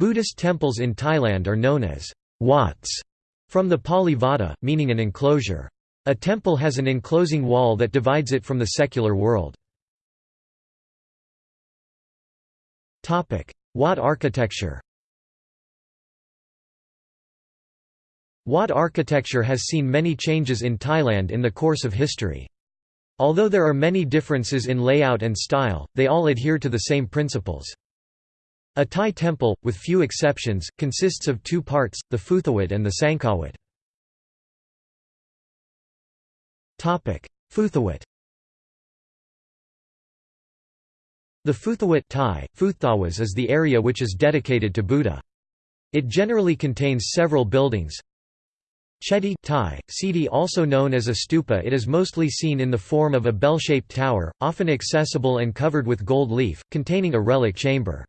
Buddhist temples in Thailand are known as wats, from the Pali vata, meaning an enclosure. A temple has an enclosing wall that divides it from the secular world. Wat architecture Wat architecture has seen many changes in Thailand in the course of history. Although there are many differences in layout and style, they all adhere to the same principles. A Thai temple, with few exceptions, consists of two parts, the Futhawat and the Sangkawat. Futhawat The Futhawat Thai, Futhawas is the area which is dedicated to Buddha. It generally contains several buildings. Chedi Thai, Sidi also known as a stupa it is mostly seen in the form of a bell-shaped tower, often accessible and covered with gold leaf, containing a relic chamber.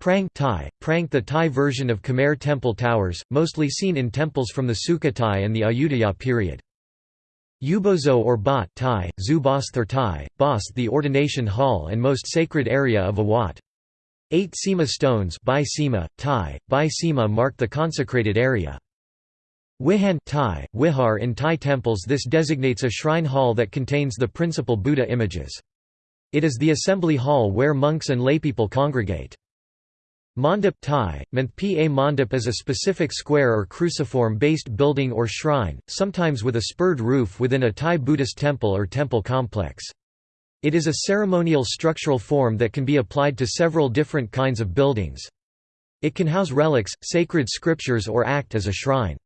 Prang Thai, Prang the Thai version of Khmer temple towers, mostly seen in temples from the Sukhothai and the Ayutthaya period. Ubosot or Bot Thai, Zu Thai, Bast the ordination hall and most sacred area of Awat. Eight Sema stones Bai Sema, Thai, Bai Sema mark the consecrated area. Wihan Thai, Wihar in Thai temples this designates a shrine hall that contains the principal Buddha images. It is the assembly hall where monks and laypeople congregate. Mandap Thai, Manthpa Mandap is a specific square or cruciform-based building or shrine, sometimes with a spurred roof within a Thai Buddhist temple or temple complex. It is a ceremonial structural form that can be applied to several different kinds of buildings. It can house relics, sacred scriptures or act as a shrine.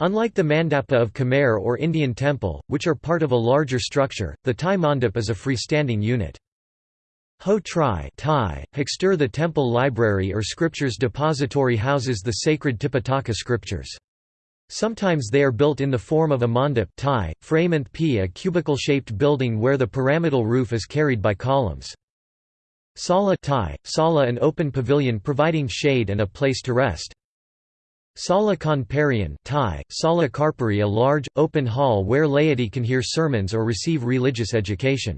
Unlike the mandapa of Khmer or Indian temple, which are part of a larger structure, the Thai mandap is a freestanding unit. Ho Tri Thai, Hexter the temple library or scriptures depository houses the sacred Tipitaka scriptures. Sometimes they are built in the form of a mandap Thai, frame and p a cubicle-shaped building where the pyramidal roof is carried by columns. Sala Thai, Sala an open pavilion providing shade and a place to rest. Sala Konparian Thai, Sala Karpari a large, open hall where laity can hear sermons or receive religious education.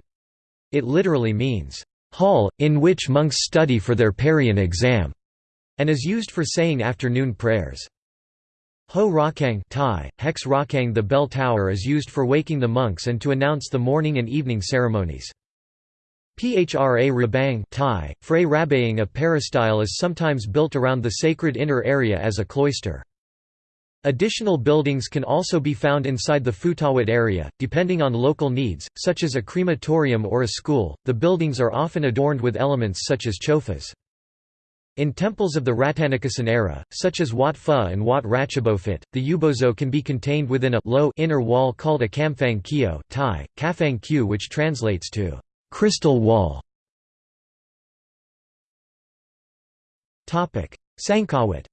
It literally means, hall, in which monks study for their Parian exam, and is used for saying afternoon prayers. Ho Rakang Thai, Hex Rakang The bell tower is used for waking the monks and to announce the morning and evening ceremonies. Phra Rabang Thai, Frey Rabayang a peristyle is sometimes built around the sacred inner area as a cloister. Additional buildings can also be found inside the Futhawat area, depending on local needs, such as a crematorium or a school. The buildings are often adorned with elements such as chofas. In temples of the Rattanakosin era, such as Wat Pho and Wat Ratchabophit, the ubosot can be contained within a low inner wall called a kamphang kyo Thai, kafang kyu which translates to crystal wall. Sangkawat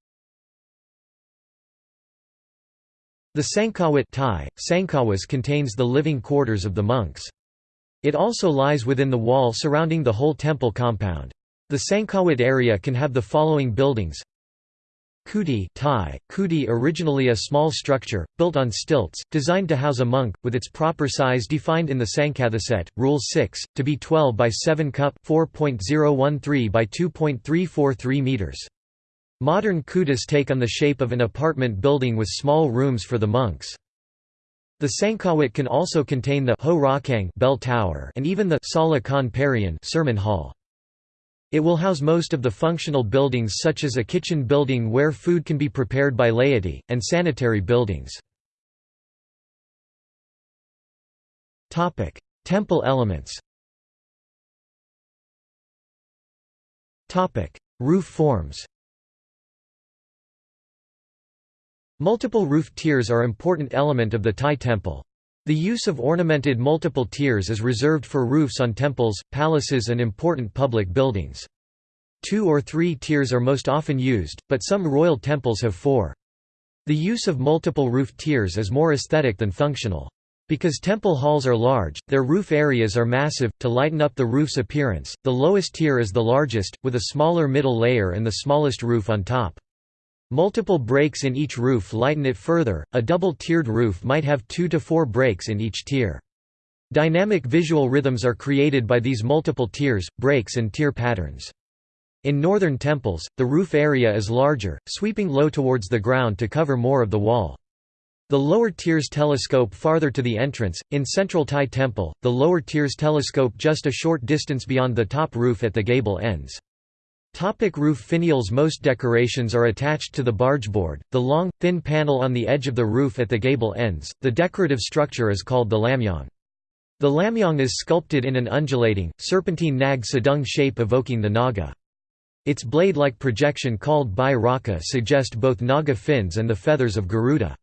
The Sangkawat Thai, Sangkawas contains the living quarters of the monks. It also lies within the wall surrounding the whole temple compound. The Sangkawat area can have the following buildings Kuti Thai, Kuti originally a small structure, built on stilts, designed to house a monk, with its proper size defined in the Sangkathaset, Rule 6, to be 12 by 7 cup 4.013 by 2.343 meters. Modern kutas take on the shape of an apartment building with small rooms for the monks. The Sangkawat can also contain the Ho Rakang bell tower and even the Sala Khan Parian sermon hall. It will house most of the functional buildings such as a kitchen building where food can be prepared by laity, and sanitary buildings. Temple elements Roof forms Multiple roof tiers are important element of the Thai temple. The use of ornamented multiple tiers is reserved for roofs on temples, palaces and important public buildings. Two or three tiers are most often used, but some royal temples have four. The use of multiple roof tiers is more aesthetic than functional. Because temple halls are large, their roof areas are massive, to lighten up the roof's appearance, the lowest tier is the largest, with a smaller middle layer and the smallest roof on top. Multiple breaks in each roof lighten it further, a double-tiered roof might have two to four breaks in each tier. Dynamic visual rhythms are created by these multiple tiers, breaks and tier patterns. In northern temples, the roof area is larger, sweeping low towards the ground to cover more of the wall. The lower tiers telescope farther to the entrance. In central Thai temple, the lower tiers telescope just a short distance beyond the top roof at the gable ends. Topic roof finials Most decorations are attached to the bargeboard, the long, thin panel on the edge of the roof at the gable ends. The decorative structure is called the lamyong. The lamyong is sculpted in an undulating, serpentine nag sadung shape evoking the naga. Its blade-like projection called Bai Raka suggest both naga fins and the feathers of Garuda.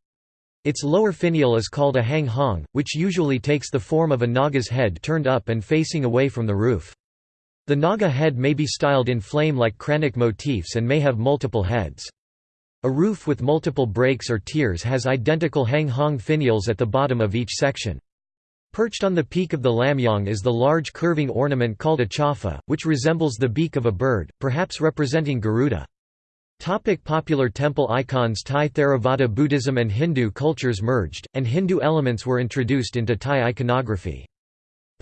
Its lower finial is called a hang hong, which usually takes the form of a naga's head turned up and facing away from the roof. The naga head may be styled in flame-like kranok motifs and may have multiple heads. A roof with multiple breaks or tiers has identical hang hong finials at the bottom of each section. Perched on the peak of the lamyong is the large curving ornament called a chofa, which resembles the beak of a bird, perhaps representing Garuda. Topic popular temple icons Thai Theravada Buddhism and Hindu cultures merged, and Hindu elements were introduced into Thai iconography.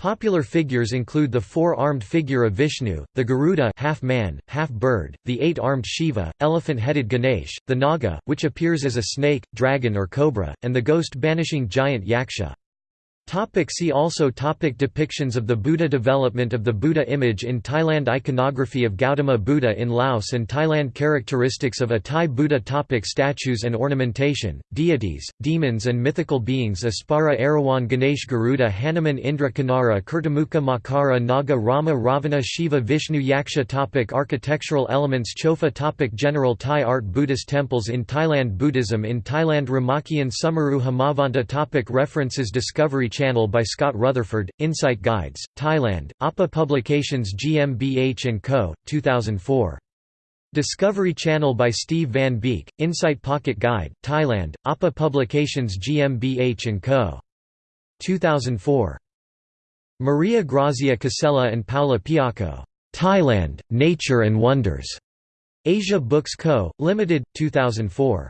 Popular figures include the four-armed figure of Vishnu, the Garuda half man, half bird, the eight-armed Shiva, elephant-headed Ganesh, the Naga, which appears as a snake, dragon or cobra, and the ghost-banishing giant Yaksha. Topic see also topic Depictions of the Buddha Development of the Buddha image in Thailand Iconography of Gautama Buddha in Laos and Thailand Characteristics of a Thai Buddha topic Statues and ornamentation, deities, demons and mythical beings Apsara Erawan Ganesh Garuda Hanuman Indra Kinnara Kirtimukha Makara Naga Rama Ravana Shiva Vishnu Yaksha topic Architectural elements Chofa topic General Thai art Buddhist temples in Thailand Buddhism in Thailand Ramakian Sumeru Himavanta topic References Discovery Channel by Scott Rutherford, Insight Guides, Thailand, APA Publications GmbH & Co., 2004. Discovery Channel by Steve Van Beek, Insight Pocket Guide, Thailand, APA Publications GmbH & Co. 2004. Maria Grazia Casella and Paula Piacco. Thailand, Nature and Wonders. Asia Books Co., Limited, 2004.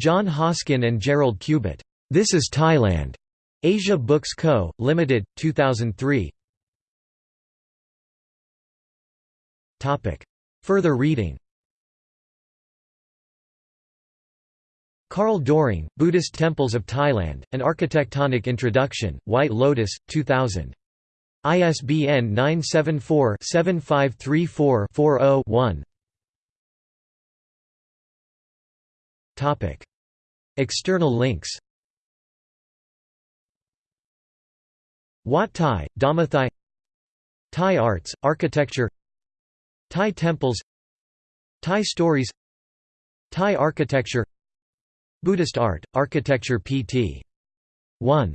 John Hoskin and Gerald Cubitt. This is Thailand. Asia Books Co., Limited, 2003 Further reading. Carl Doring, Buddhist Temples of Thailand, An Architectonic Introduction, White Lotus, 2000. ISBN 974-7534-40-1 External links Wat Thai, Dhammathai Thai arts, architecture Thai temples Thai stories Thai architecture Buddhist art, architecture pt. 1